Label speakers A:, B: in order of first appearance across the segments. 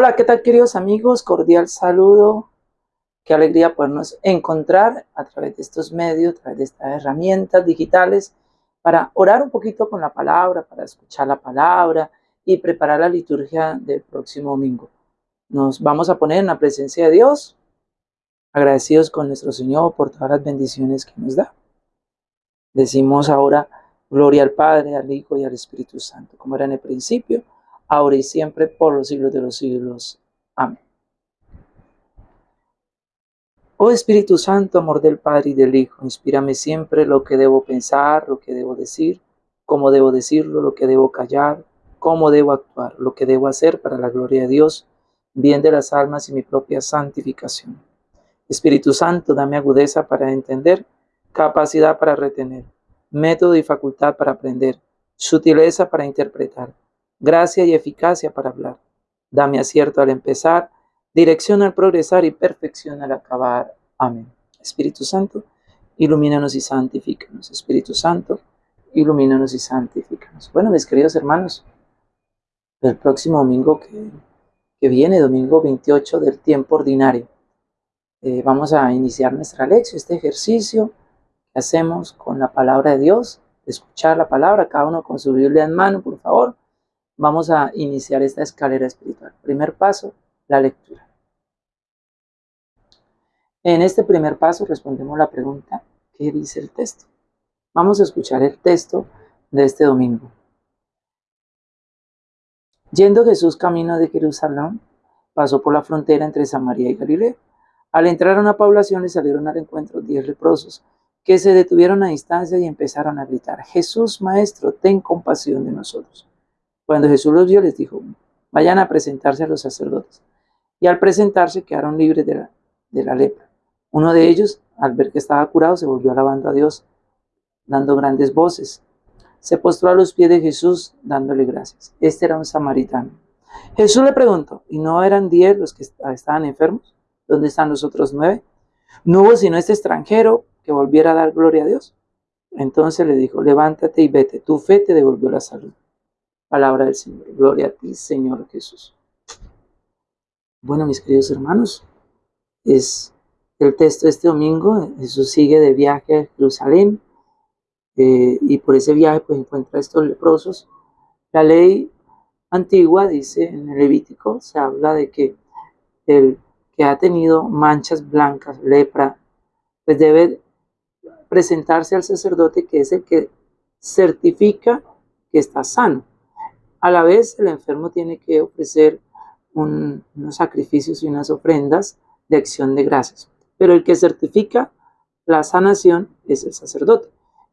A: Hola, ¿qué tal queridos amigos? Cordial saludo. Qué alegría podernos encontrar a través de estos medios, a través de estas herramientas digitales para orar un poquito con la palabra, para escuchar la palabra y preparar la liturgia del próximo domingo. Nos vamos a poner en la presencia de Dios, agradecidos con nuestro Señor por todas las bendiciones que nos da. Decimos ahora, gloria al Padre, al Hijo y al Espíritu Santo, como era en el principio ahora y siempre, por los siglos de los siglos. Amén. Oh Espíritu Santo, amor del Padre y del Hijo, inspírame siempre lo que debo pensar, lo que debo decir, cómo debo decirlo, lo que debo callar, cómo debo actuar, lo que debo hacer para la gloria de Dios, bien de las almas y mi propia santificación. Espíritu Santo, dame agudeza para entender, capacidad para retener, método y facultad para aprender, sutileza para interpretar gracia y eficacia para hablar. Dame acierto al empezar, dirección al progresar y perfección al acabar. Amén. Espíritu Santo, ilumínanos y santifícanos. Espíritu Santo, ilumínanos y santifícanos. Bueno, mis queridos hermanos, el próximo domingo que, que viene, domingo 28 del tiempo ordinario, eh, vamos a iniciar nuestra lección, este ejercicio que hacemos con la palabra de Dios, escuchar la palabra, cada uno con su Biblia en mano, por favor Vamos a iniciar esta escalera espiritual. Primer paso, la lectura. En este primer paso respondemos la pregunta, ¿qué dice el texto? Vamos a escuchar el texto de este domingo. Yendo Jesús camino de Jerusalén, pasó por la frontera entre Samaria y Galilea. Al entrar a una población le salieron al encuentro diez leprosos, que se detuvieron a distancia y empezaron a gritar, Jesús, Maestro, ten compasión de nosotros. Cuando Jesús los vio, les dijo, vayan a presentarse a los sacerdotes. Y al presentarse quedaron libres de la, lepra. Uno de ellos, al ver que estaba curado, se volvió alabando a Dios, dando grandes voces. Se postró a los pies de Jesús, dándole gracias. Este era un samaritano. Jesús le preguntó, ¿y no eran diez los que estaban enfermos? ¿Dónde están los otros nueve? No hubo sino este extranjero que volviera a dar gloria a Dios. Entonces le dijo, levántate y vete, tu fe te devolvió la salud. Palabra del Señor. Gloria a ti, Señor Jesús. Bueno, mis queridos hermanos, es el texto de este domingo. Jesús sigue de viaje a Jerusalén eh, y por ese viaje pues encuentra estos leprosos. La ley antigua dice en el Levítico, se habla de que el que ha tenido manchas blancas, lepra, pues debe presentarse al sacerdote que es el que certifica que está sano. A la vez, el enfermo tiene que ofrecer unos sacrificios y unas ofrendas de acción de gracias. Pero el que certifica la sanación es el sacerdote.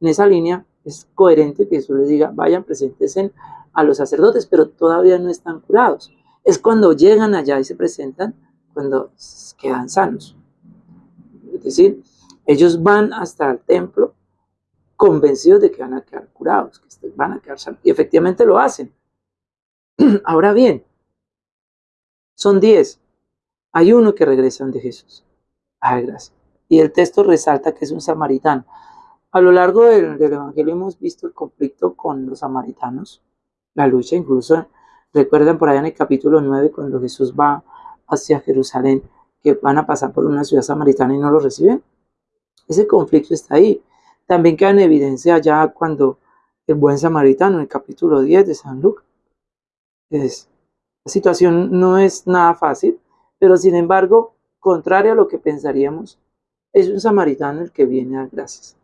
A: En esa línea es coherente que Jesús les diga, vayan, preséntense a los sacerdotes, pero todavía no están curados. Es cuando llegan allá y se presentan, cuando quedan sanos. Es decir, ellos van hasta el templo convencidos de que van a quedar curados, que van a quedar sanos. Y efectivamente lo hacen. Ahora bien, son diez. Hay uno que regresan de Jesús. Ay, gracias. Y el texto resalta que es un samaritano. A lo largo del, del, Evangelio hemos visto el conflicto con los samaritanos, la lucha, incluso recuerdan por allá en el capítulo 9 cuando Jesús va hacia Jerusalén, que van a pasar por una ciudad samaritana y no lo reciben. Ese conflicto está ahí. También queda en evidencia ya cuando el buen samaritano, en el capítulo 10 de San Lucas, la situación no es nada fácil, pero sin embargo, contrario a lo que pensaríamos, es un samaritano el que viene a gracias.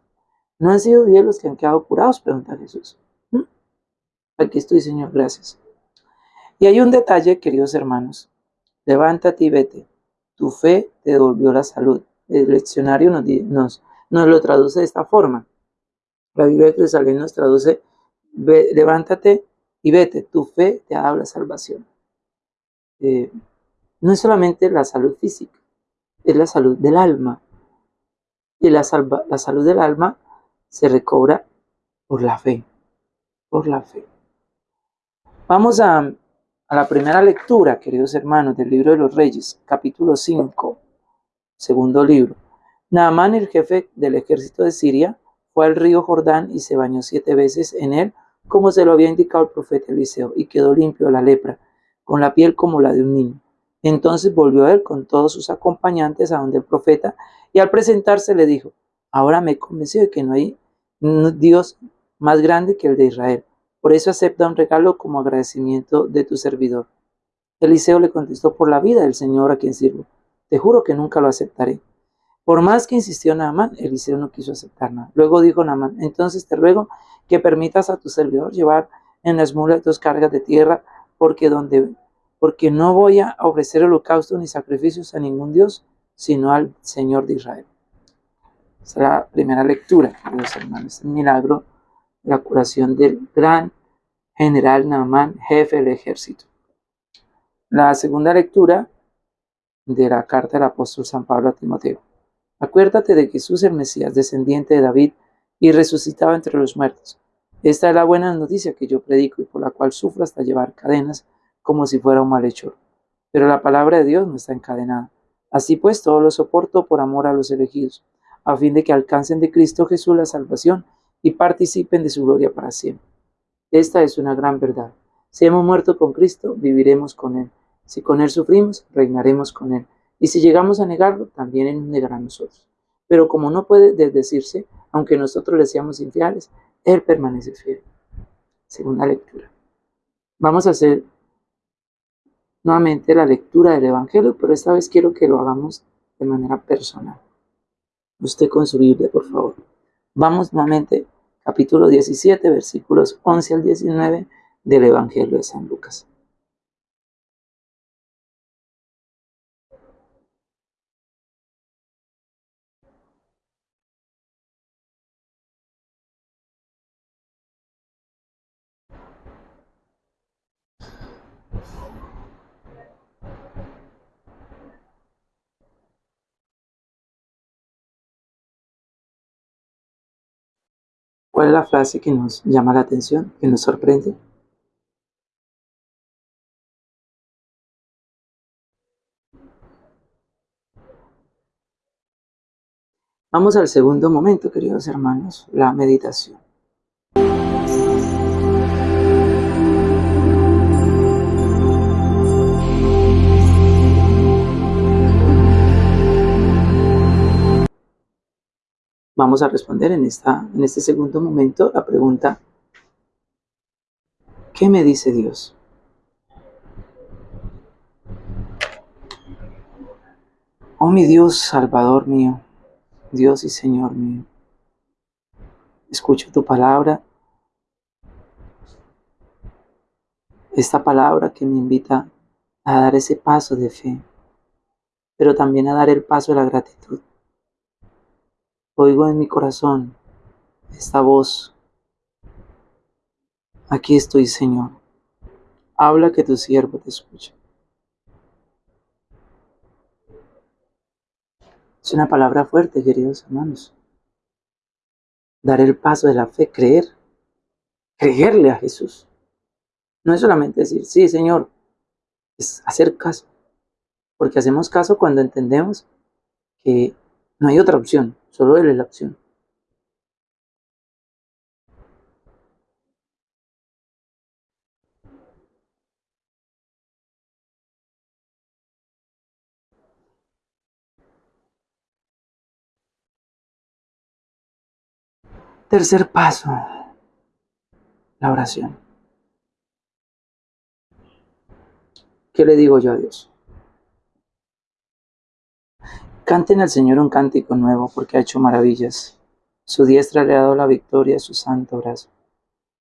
A: ¿No han sido bien los que han quedado curados? Pregunta Jesús. ¿Mm? Aquí estoy, Señor, gracias. Y hay un detalle, queridos hermanos. Levántate y vete. Tu fe te devolvió la salud. El leccionario nos, nos, nos lo traduce de esta forma. La Biblia de Jerusalén nos traduce, levántate y vete, tu fe te ha dado la salvación. Eh, no es solamente la salud física, es la salud del alma. Y la, la salud del alma se recobra por la fe, por la fe. Vamos a, a la primera lectura, queridos hermanos, del libro de los reyes, capítulo 5, segundo libro. Naamán, el jefe del ejército de Siria, fue al río Jordán y se bañó siete veces en él como se lo había indicado el profeta Eliseo, y quedó limpio la lepra, con la piel como la de un niño. Entonces volvió él con todos sus acompañantes a donde el profeta y al presentarse le dijo, ahora me he convencido de que no hay Dios más grande que el de Israel. Por eso acepta un regalo como agradecimiento de tu servidor. Eliseo le contestó por la vida del Señor a quien sirvo. Te juro que nunca lo aceptaré. Por más que insistió Naamán, Eliseo no quiso aceptar nada. Luego dijo Naamán, entonces te ruego que permitas a tu servidor llevar en las mulas dos cargas de tierra, porque donde porque no voy a ofrecer holocausto ni sacrificios a ningún Dios, sino al Señor de Israel. Esa es la primera lectura, queridos hermanos. El milagro, la curación del gran general Naamán, jefe del ejército. La segunda lectura de la carta del apóstol San Pablo a Timoteo. Acuérdate de Jesús el Mesías, descendiente de David, y resucitado entre los muertos. Esta es la buena noticia que yo predico y por la cual sufro hasta llevar cadenas como si fuera un malhechor. Pero la palabra de Dios no está encadenada. Así pues, todo lo soporto por amor a los elegidos a fin de que alcancen de Cristo Jesús la salvación y participen de su gloria para siempre. Esta es una gran verdad. Si hemos muerto con Cristo, viviremos con Él. Si con Él sufrimos, reinaremos con Él. Y si llegamos a negarlo, también Él nos negará a nosotros. Pero como no puede desdecirse, aunque nosotros le seamos infieles, Él permanece fiel. Segunda lectura. Vamos a hacer nuevamente la lectura del Evangelio, pero esta vez quiero que lo hagamos de manera personal usted con su Biblia, por favor. Vamos nuevamente, capítulo 17, versículos 11 al 19 del Evangelio de San Lucas. ¿Cuál es la frase que nos llama la atención, que nos sorprende? Vamos al segundo momento, queridos hermanos, la meditación. Vamos a responder en, esta, en este segundo momento la pregunta, ¿qué me dice Dios? Oh mi Dios, Salvador mío, Dios y Señor mío, escucho tu palabra, esta palabra que me invita a dar ese paso de fe, pero también a dar el paso de la gratitud. Oigo en mi corazón esta voz. Aquí estoy, Señor. Habla que tu siervo te escuche. Es una palabra fuerte, queridos hermanos. Dar el paso de la fe, creer, creerle a Jesús. No es solamente decir, sí, Señor, es hacer caso. Porque hacemos caso cuando entendemos que no hay otra opción. Solo él es la opción. Tercer paso, la oración. ¿Qué le digo yo a Dios? Canten al Señor un cántico nuevo porque ha hecho maravillas. Su diestra le ha dado la victoria su santo brazo.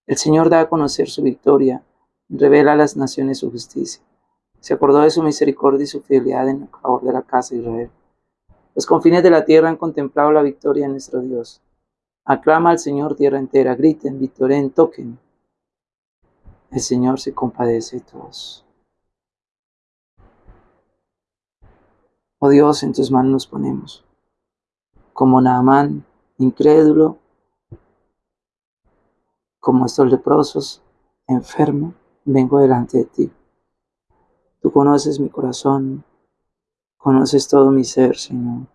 A: El Señor da a conocer su victoria, revela a las naciones su justicia. Se acordó de su misericordia y su fidelidad en favor de la casa de Israel. Los confines de la tierra han contemplado la victoria de nuestro Dios. Aclama al Señor tierra entera, griten, victoren, toquen. El Señor se compadece de todos. Dios, en tus manos nos ponemos. Como Naamán, incrédulo, como estos leprosos, enfermo, vengo delante de ti. Tú conoces mi corazón, conoces todo mi ser, Señor.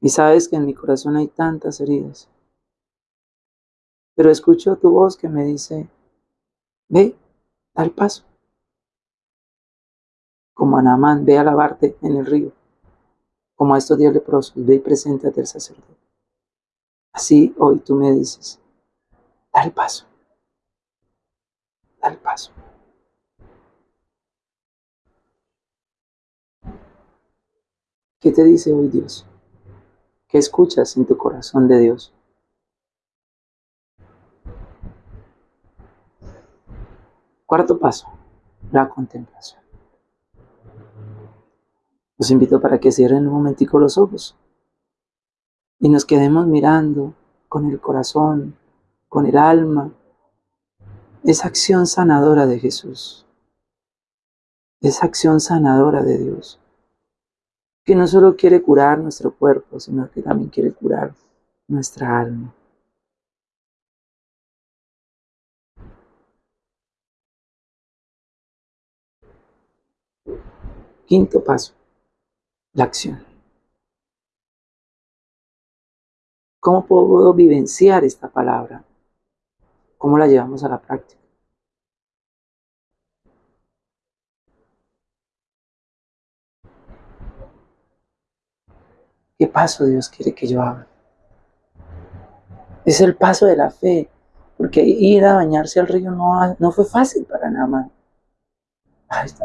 A: Y sabes que en mi corazón hay tantas heridas. Pero escucho tu voz que me dice, ve, da el paso. Como a Naamán, ve a lavarte en el río. Como a estos diez leprosos, ve y preséntate al sacerdote. Así hoy tú me dices, da el paso. Da el paso. ¿Qué te dice hoy Dios? ¿Qué escuchas en tu corazón de Dios? Cuarto paso, la contemplación. Los invito para que cierren un momentico los ojos y nos quedemos mirando con el corazón, con el alma, esa acción sanadora de Jesús, esa acción sanadora de Dios que no solo quiere curar nuestro cuerpo, sino que también quiere curar nuestra alma. Quinto paso, la acción. ¿Cómo puedo vivenciar esta palabra? ¿Cómo la llevamos a la práctica? ¿Qué paso Dios quiere que yo haga? Es el paso de la fe, porque ir a bañarse al río no, no fue fácil para nada más.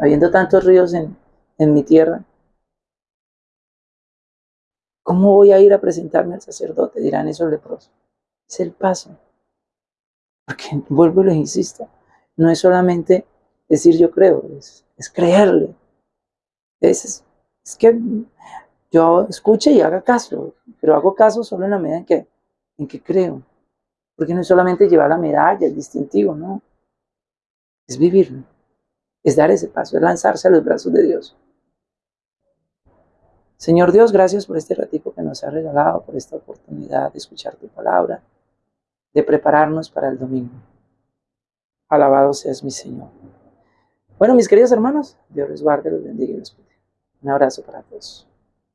A: habiendo tantos ríos en, en mi tierra, ¿cómo voy a ir a presentarme al sacerdote? Dirán esos leprosos. Es el paso. Porque vuelvo y les insisto, no es solamente decir yo creo, es, creerle. Es, es que yo escuche y haga caso, pero hago caso solo en la medida en que, en que creo. Porque no es solamente llevar la medalla, el distintivo, no. Es vivirlo, es dar ese paso, es lanzarse a los brazos de Dios. Señor Dios, gracias por este ratito que nos ha regalado, por esta oportunidad de escuchar tu palabra, de prepararnos para el domingo. Alabado seas mi Señor. Bueno, mis queridos hermanos, Dios les guarde, los bendiga y los cuide. Un abrazo para todos.